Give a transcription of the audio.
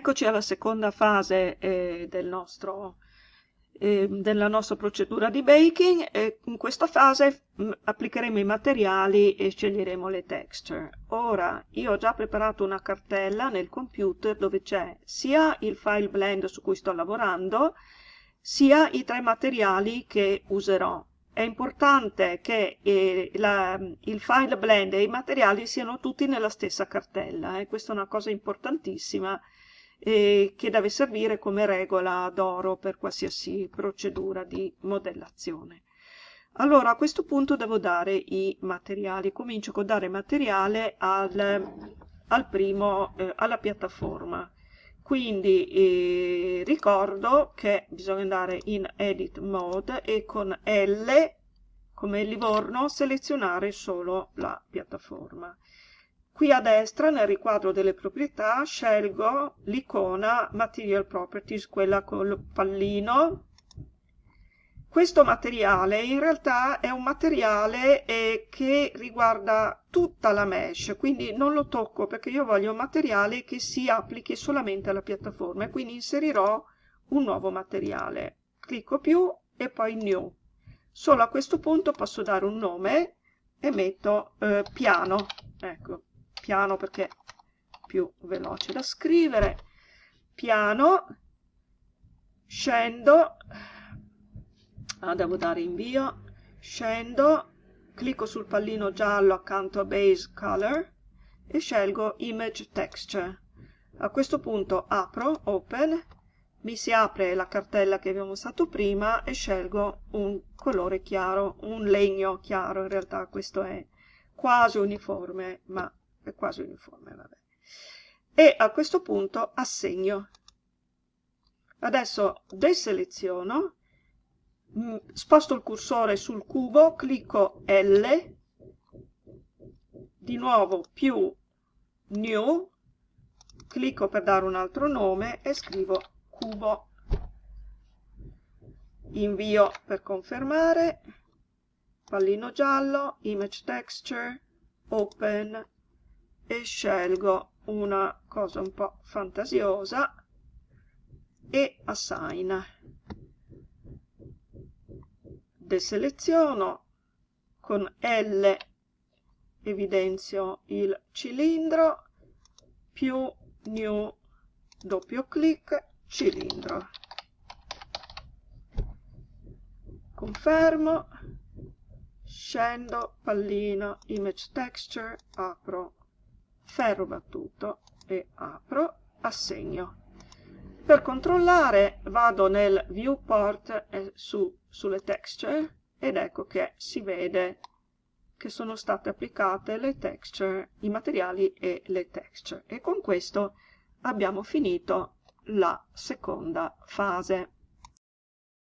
Eccoci alla seconda fase eh, del nostro, eh, della nostra procedura di baking. In questa fase mm, applicheremo i materiali e sceglieremo le texture. Ora, io ho già preparato una cartella nel computer dove c'è sia il file blend su cui sto lavorando, sia i tre materiali che userò. È importante che eh, la, il file blend e i materiali siano tutti nella stessa cartella, eh. questa è una cosa importantissima e che deve servire come regola d'oro per qualsiasi procedura di modellazione. Allora a questo punto devo dare i materiali, comincio con dare materiale al, al primo, eh, alla piattaforma. Quindi eh, ricordo che bisogna andare in Edit Mode e con L come Livorno selezionare solo la piattaforma. Qui a destra nel riquadro delle proprietà scelgo l'icona Material Properties, quella col pallino. Questo materiale in realtà è un materiale eh, che riguarda tutta la mesh, quindi non lo tocco perché io voglio un materiale che si applichi solamente alla piattaforma e quindi inserirò un nuovo materiale. Clicco più e poi New. Solo a questo punto posso dare un nome e metto eh, piano. Ecco, piano perché è più veloce da scrivere, piano, scendo, ah, devo dare invio, scendo, clicco sul pallino giallo accanto a Base Color e scelgo Image Texture. A questo punto apro, Open, mi si apre la cartella che abbiamo usato prima e scelgo un colore chiaro, un legno chiaro, in realtà questo è quasi uniforme, ma è quasi uniforme, vabbè. E a questo punto assegno. Adesso deseleziono, mm, sposto il cursore sul cubo, clicco L, di nuovo più New, clicco per dare un altro nome e scrivo cubo. Invio per confermare, pallino giallo, image texture, open, e scelgo una cosa un po' fantasiosa e assign. Deseleziono, con L evidenzio il cilindro, più new doppio clic, cilindro. Confermo, scendo, pallino, image texture, apro ferro battuto e apro, assegno. Per controllare vado nel viewport e su, sulle texture ed ecco che si vede che sono state applicate le texture, i materiali e le texture. E con questo abbiamo finito la seconda fase.